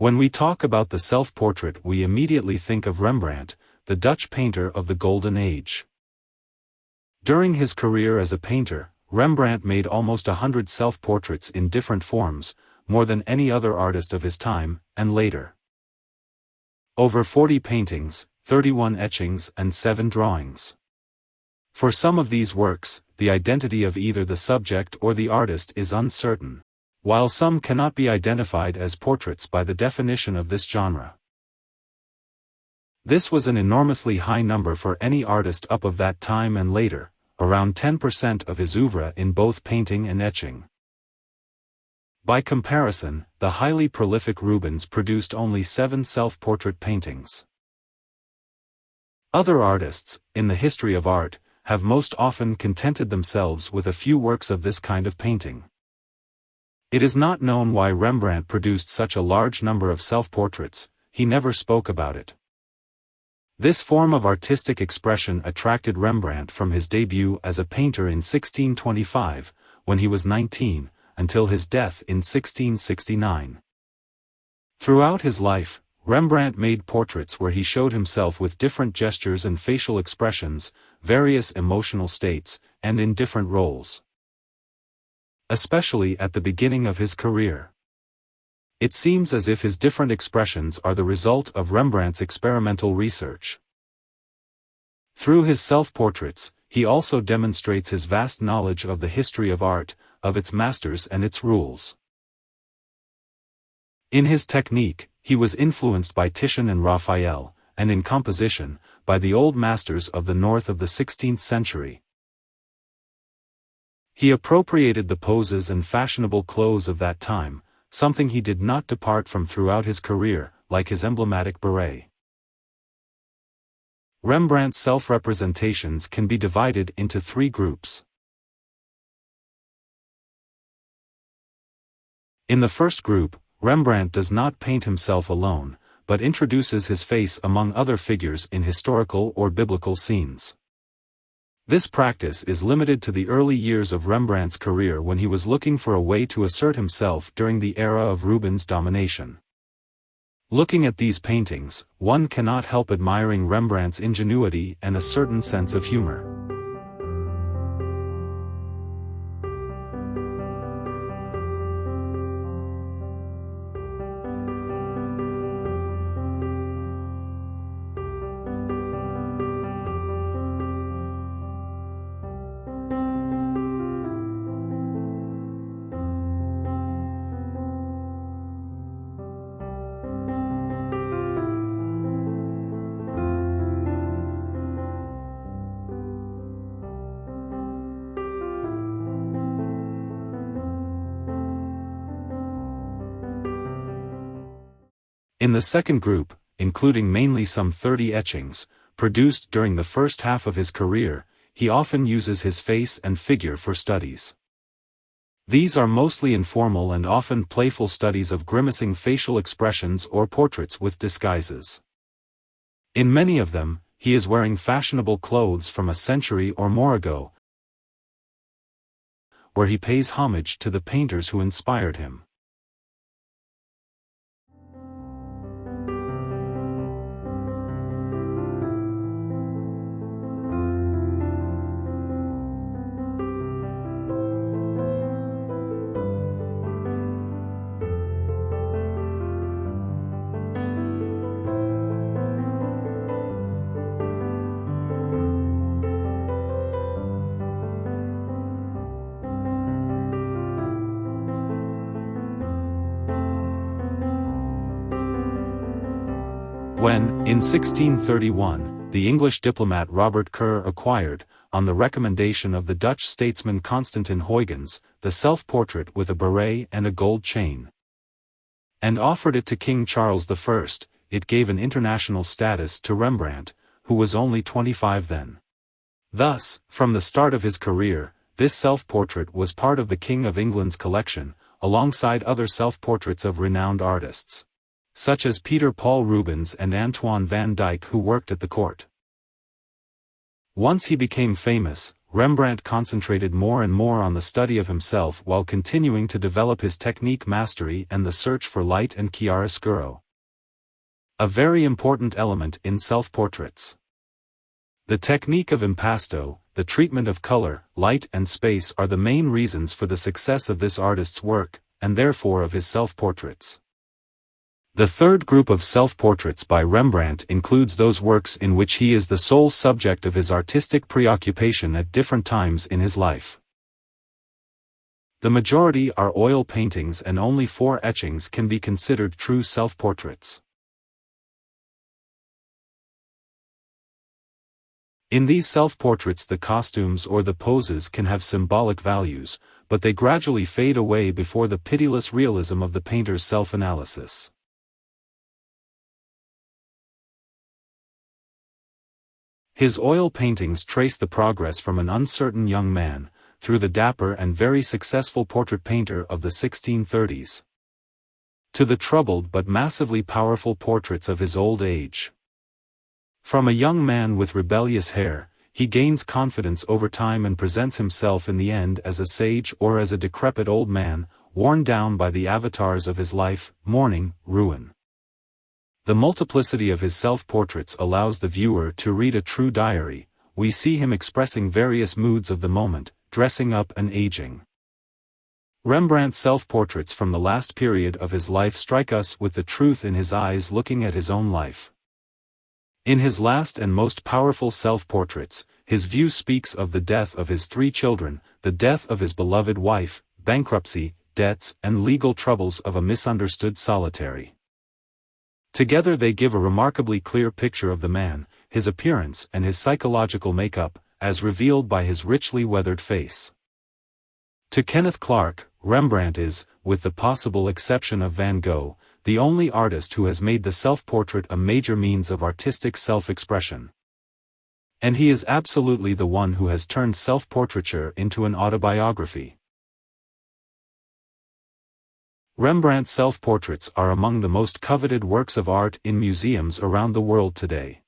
When we talk about the self-portrait we immediately think of Rembrandt, the Dutch painter of the Golden Age. During his career as a painter, Rembrandt made almost a hundred self-portraits in different forms, more than any other artist of his time, and later. Over 40 paintings, 31 etchings and 7 drawings. For some of these works, the identity of either the subject or the artist is uncertain while some cannot be identified as portraits by the definition of this genre. This was an enormously high number for any artist up of that time and later, around 10% of his oeuvre in both painting and etching. By comparison, the highly prolific Rubens produced only seven self-portrait paintings. Other artists, in the history of art, have most often contented themselves with a few works of this kind of painting. It is not known why Rembrandt produced such a large number of self-portraits, he never spoke about it. This form of artistic expression attracted Rembrandt from his debut as a painter in 1625, when he was 19, until his death in 1669. Throughout his life, Rembrandt made portraits where he showed himself with different gestures and facial expressions, various emotional states, and in different roles especially at the beginning of his career. It seems as if his different expressions are the result of Rembrandt's experimental research. Through his self-portraits, he also demonstrates his vast knowledge of the history of art, of its masters and its rules. In his technique, he was influenced by Titian and Raphael, and in composition, by the old masters of the north of the 16th century, he appropriated the poses and fashionable clothes of that time, something he did not depart from throughout his career, like his emblematic beret. Rembrandt's self-representations can be divided into three groups. In the first group, Rembrandt does not paint himself alone, but introduces his face among other figures in historical or biblical scenes. This practice is limited to the early years of Rembrandt's career when he was looking for a way to assert himself during the era of Rubens' domination. Looking at these paintings, one cannot help admiring Rembrandt's ingenuity and a certain sense of humor. In the second group, including mainly some 30 etchings, produced during the first half of his career, he often uses his face and figure for studies. These are mostly informal and often playful studies of grimacing facial expressions or portraits with disguises. In many of them, he is wearing fashionable clothes from a century or more ago, where he pays homage to the painters who inspired him. When, in 1631, the English diplomat Robert Kerr acquired, on the recommendation of the Dutch statesman Constantin Huygens, the self-portrait with a beret and a gold chain, and offered it to King Charles I, it gave an international status to Rembrandt, who was only 25 then. Thus, from the start of his career, this self-portrait was part of the King of England's collection, alongside other self-portraits of renowned artists such as Peter Paul Rubens and Antoine van Dyck who worked at the court. Once he became famous, Rembrandt concentrated more and more on the study of himself while continuing to develop his technique mastery and the search for light and chiaroscuro. A very important element in self-portraits. The technique of impasto, the treatment of color, light and space are the main reasons for the success of this artist's work, and therefore of his self-portraits. The third group of self-portraits by Rembrandt includes those works in which he is the sole subject of his artistic preoccupation at different times in his life. The majority are oil paintings and only four etchings can be considered true self-portraits. In these self-portraits the costumes or the poses can have symbolic values, but they gradually fade away before the pitiless realism of the painter's self-analysis. His oil paintings trace the progress from an uncertain young man, through the dapper and very successful portrait painter of the 1630s. To the troubled but massively powerful portraits of his old age. From a young man with rebellious hair, he gains confidence over time and presents himself in the end as a sage or as a decrepit old man, worn down by the avatars of his life, mourning, ruin. The multiplicity of his self-portraits allows the viewer to read a true diary, we see him expressing various moods of the moment, dressing up and aging. Rembrandt's self-portraits from the last period of his life strike us with the truth in his eyes looking at his own life. In his last and most powerful self-portraits, his view speaks of the death of his three children, the death of his beloved wife, bankruptcy, debts and legal troubles of a misunderstood solitary. Together they give a remarkably clear picture of the man, his appearance and his psychological makeup, as revealed by his richly weathered face. To Kenneth Clark, Rembrandt is, with the possible exception of Van Gogh, the only artist who has made the self-portrait a major means of artistic self-expression. And he is absolutely the one who has turned self-portraiture into an autobiography. Rembrandt's self-portraits are among the most coveted works of art in museums around the world today.